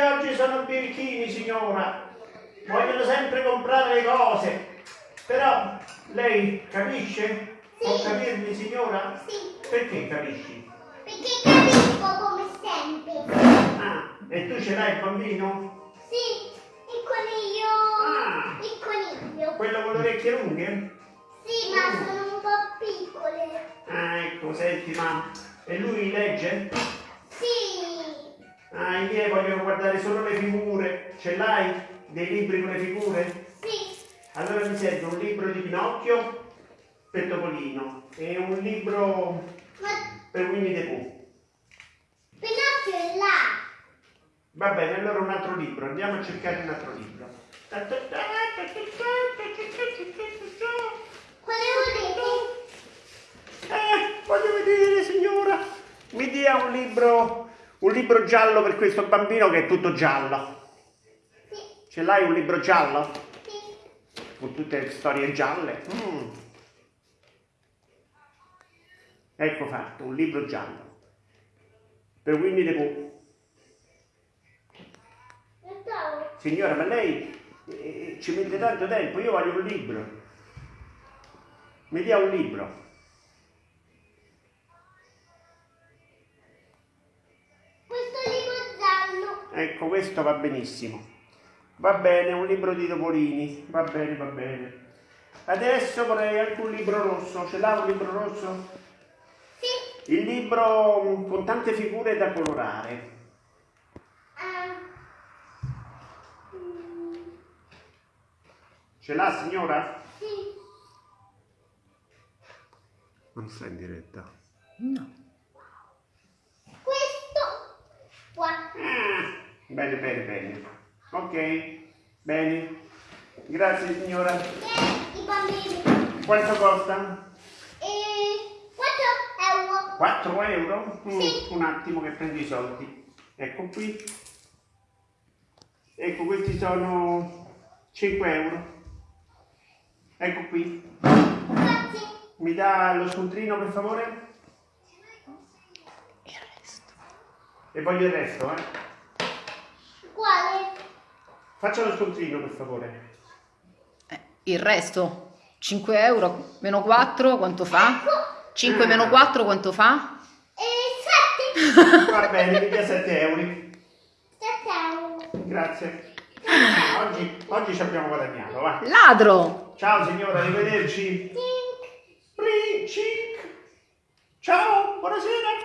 oggi sono birichini, signora. Vogliono sempre comprare le cose. Però lei capisce? Può capirmi, signora? Sì, Perché capisci? perché capisco come sempre. Ah, e tu ce l'hai il bambino? Sì, il coniglio. Ah. Il coniglio. Quello con le orecchie lunghe? Sì, ma sono un po' piccole. Ah, ecco, senti, ma... E lui legge? Sì, Ah, i miei vogliono guardare solo le figure. Ce l'hai? Dei libri con le figure? sì, Allora mi serve un libro di Pinocchio per Topolino e un libro ma per Winnie the Pooh. Pinocchio è là. Va bene, allora un altro libro. Andiamo a cercare un altro libro. Quale volete? Eh, voglio vedere, signora. Mi dia un libro, un libro giallo per questo bambino che è tutto giallo. Sì, Ce l'hai un libro giallo? sì. Con tutte le storie gialle? Mm. Ecco fatto, un libro giallo. Per Winnie the Pooh. Signora, ma lei eh, ci mette tanto tempo, io voglio un libro. Mi dia un libro. Ecco, questo va benissimo. Va bene, un libro di Topolini. Va bene, va bene. Adesso vorrei anche un libro rosso. Ce l'ha un libro rosso? Sì. Il libro mm, con tante figure da colorare. Ah. Mm, Ce l'ha, signora? sì. Non sta in diretta. No. Questo qua. Ah, bene, bene, bene. Ok, bene. Grazie, signora. E i bambini. Quanto costa? E 4 euro. 4 euro? Mm, Sì. Un attimo che prendo i soldi. Ecco qui. Ecco, questi sono 5 euro. Ecco qui. Grazie. Mi dà lo scontrino per favore? Il resto. E voglio il resto, eh. Faccia lo scontrino per favore. Eh, il resto? 5 euro meno 4 quanto fa? 5 meno 4 quanto fa? Eh, 7. Va bene, mi dia 7 euro. 7 euro. Grazie. Oggi, oggi ci abbiamo guadagnato, va. Ladro! Ciao signora, arrivederci. Tink. Ciao, buonasera.